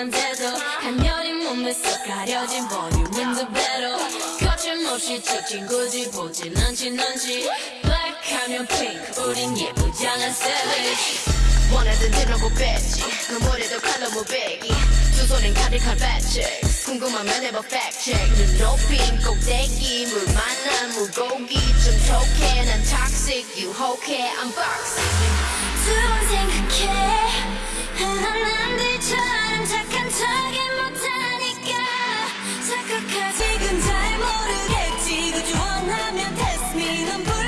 상태도 한여린 몸에서 가려진 볼륨은 더 배로 거침없이 찍힌 굳이 보진 않지 넌지. 블랙하면 핑크 우린 예쁘장한 savage. 원하던 대로 못 뺐지. 눈물에도 칼로 무배기. 두 손엔 가득한 배치 궁금하면 해봐 check. 눈 높인 꼭대기 물 만난 물고기. 좀 톡해 난 toxic 유혹해 unboxing 두번 생각해. 흔한 남 그저 원하면 test me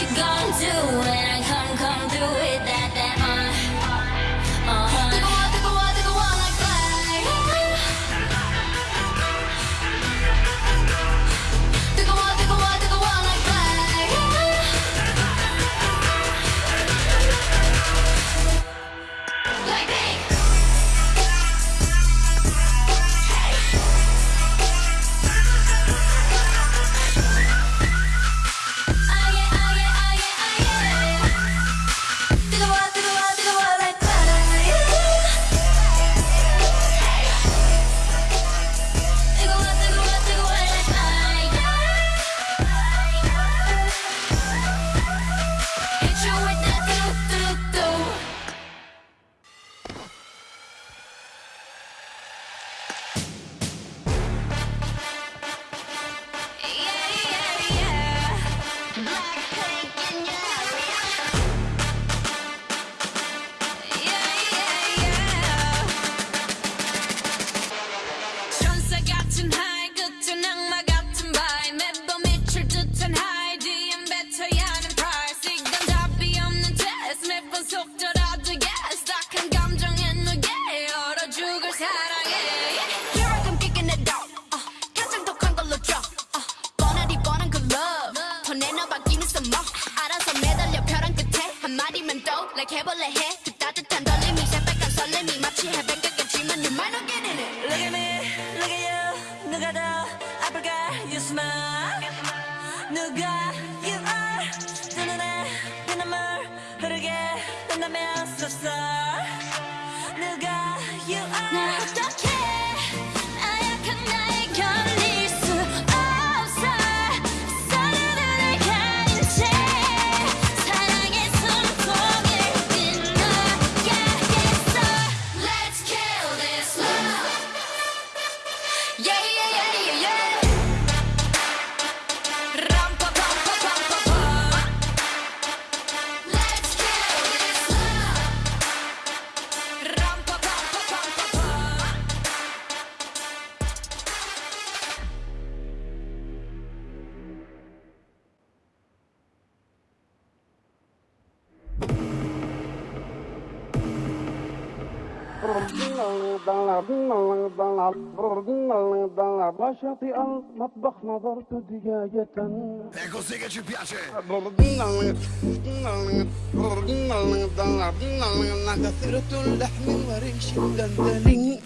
you gonna do when more 알아서 매달려 벼랑 끝에 한마디만 더 like 해볼래 해그 따뜻한 떨림이 새빨간 설렘이 마치 해변가겠지만 you might not get in it Look at me, look at you 누가 더 아플까 you smile 누가 you are 두 눈에 피눈물 흐르게 된다면 so sorry وشط المطبخ نظرت دجاجة اللحم وريش الدندلي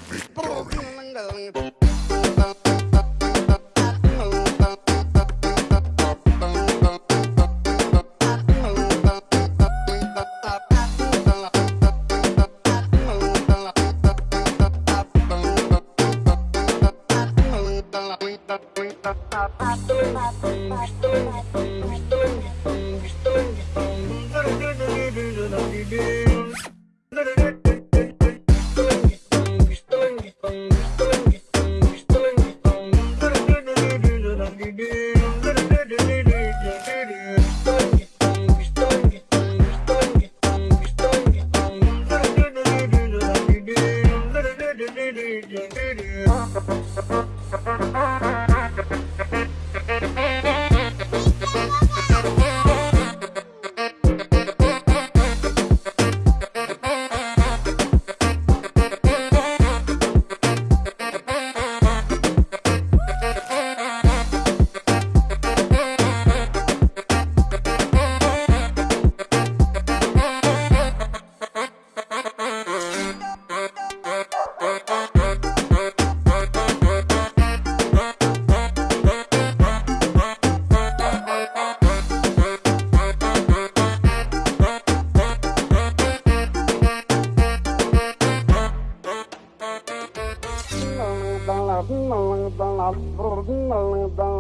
baby.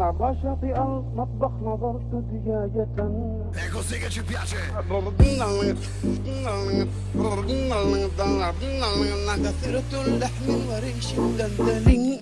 عبر شاطئ المطبخ نظرت دجاجة. عثرت اللحم وريش دندن